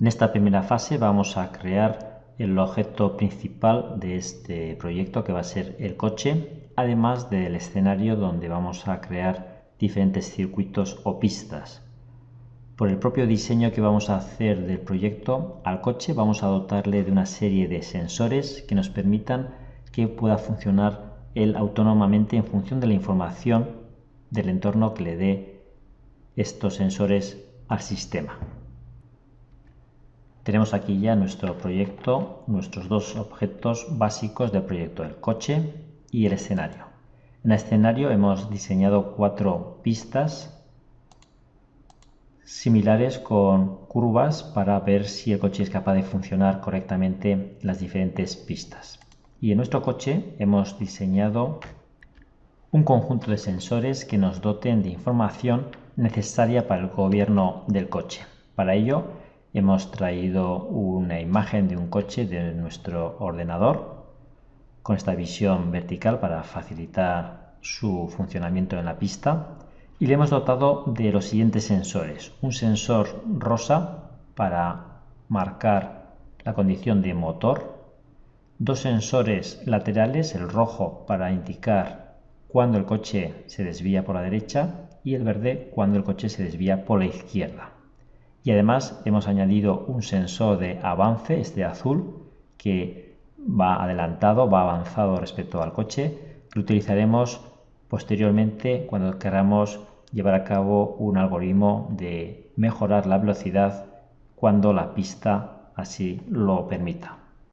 En esta primera fase vamos a crear el objeto principal de este proyecto que va a ser el coche, además del escenario donde vamos a crear diferentes circuitos o pistas. Por el propio diseño que vamos a hacer del proyecto, al coche vamos a dotarle de una serie de sensores que nos permitan que pueda funcionar él autónomamente en función de la información del entorno que le dé estos sensores al sistema. Tenemos aquí ya nuestro proyecto, nuestros dos objetos básicos del proyecto, el coche y el escenario. En el escenario hemos diseñado cuatro pistas similares con curvas para ver si el coche es capaz de funcionar correctamente las diferentes pistas. Y en nuestro coche hemos diseñado un conjunto de sensores que nos doten de información necesaria para el gobierno del coche. Para ello hemos traído una imagen de un coche de nuestro ordenador con esta visión vertical para facilitar su funcionamiento en la pista y le hemos dotado de los siguientes sensores. Un sensor rosa para marcar la condición de motor, dos sensores laterales, el rojo para indicar cuando el coche se desvía por la derecha y el verde cuando el coche se desvía por la izquierda. Y además hemos añadido un sensor de avance, este azul, que va adelantado, va avanzado respecto al coche, que utilizaremos posteriormente cuando queramos llevar a cabo un algoritmo de mejorar la velocidad cuando la pista así lo permita.